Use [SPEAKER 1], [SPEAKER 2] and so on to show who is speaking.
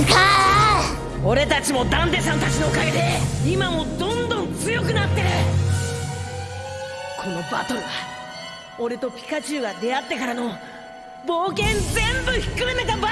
[SPEAKER 1] いか
[SPEAKER 2] 俺たちもダンデさんたちのおかげで今もどんどん強くなってる。このバトルは俺とピカチュウが出会ってからの冒険全部ひっくるめたバトル